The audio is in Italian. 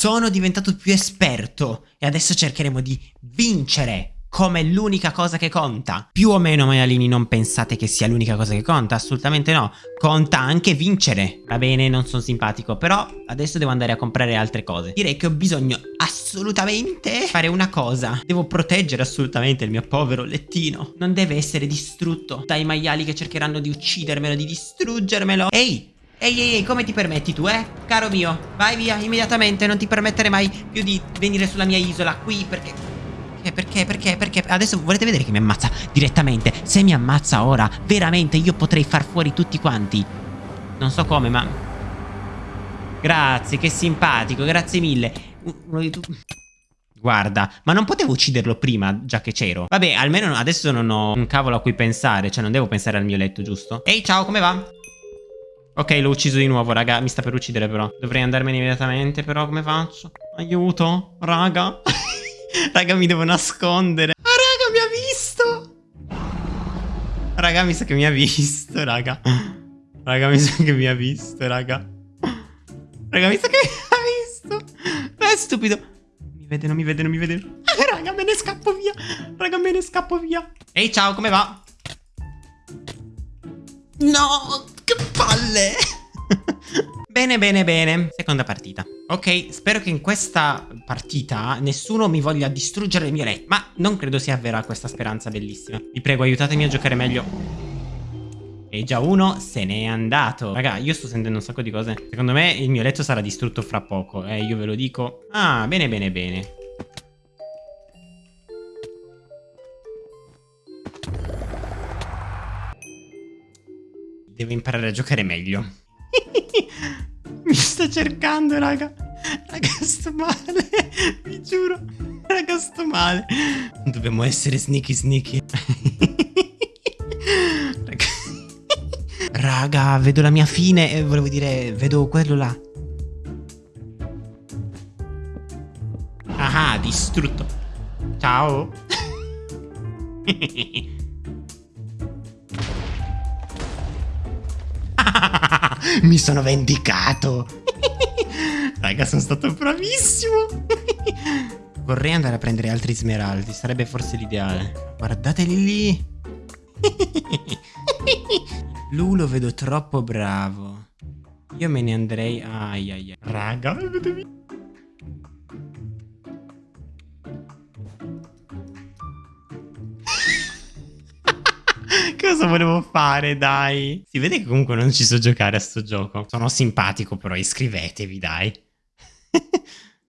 Sono diventato più esperto e adesso cercheremo di vincere come l'unica cosa che conta. Più o meno, maialini, non pensate che sia l'unica cosa che conta? Assolutamente no. Conta anche vincere. Va bene, non sono simpatico, però adesso devo andare a comprare altre cose. Direi che ho bisogno assolutamente fare una cosa. Devo proteggere assolutamente il mio povero lettino. Non deve essere distrutto dai maiali che cercheranno di uccidermelo, di distruggermelo. Ehi! Ehi, ehi, ehi, come ti permetti tu, eh? Caro mio, vai via immediatamente, non ti permettere mai più di venire sulla mia isola qui, perché... Perché, perché, perché? Adesso volete vedere che mi ammazza direttamente? Se mi ammazza ora, veramente io potrei far fuori tutti quanti. Non so come, ma... Grazie, che simpatico, grazie mille. Uno di tu... Guarda, ma non potevo ucciderlo prima, già che c'ero. Vabbè, almeno adesso non ho un cavolo a cui pensare, cioè non devo pensare al mio letto, giusto? Ehi, ciao, come va? Ok, l'ho ucciso di nuovo, raga, mi sta per uccidere però. Dovrei andarmene immediatamente, però come faccio? Aiuto, raga. raga, mi devo nascondere. Ah, raga, mi ha visto. Raga, mi sa che mi ha visto, raga. Raga, mi sa che mi ha visto, raga. Raga, mi sa che mi ha visto. Ma è stupido. Mi vede, non mi vede, non mi vede. Ah, raga, me ne scappo via. Raga, me ne scappo via. Ehi, ciao, come va? No, palle. Bene, bene, bene. Seconda partita. Ok, spero che in questa partita nessuno mi voglia distruggere il mio letto. Ma non credo sia vera questa speranza bellissima. Vi prego, aiutatemi a giocare meglio. E già uno se n'è andato. Raga, io sto sentendo un sacco di cose. Secondo me il mio letto sarà distrutto fra poco. Eh, io ve lo dico. Ah, bene, bene, bene. Devo imparare a giocare meglio. Mi sta cercando, raga. Raga, sto male. Vi giuro. Raga, sto male. Dobbiamo essere sneaky sneaky. raga. raga, vedo la mia fine. Eh, volevo dire, vedo quello là. Ah, distrutto. Ciao. Mi sono vendicato. Raga, sono stato bravissimo. Vorrei andare a prendere altri smeraldi. Sarebbe forse l'ideale. Guardateli lì. Lu lo vedo troppo bravo. Io me ne andrei... Ai ai ai. Raga, vedevi... Cosa volevo fare, dai? Si vede che comunque non ci so giocare a sto gioco. Sono simpatico, però iscrivetevi, dai.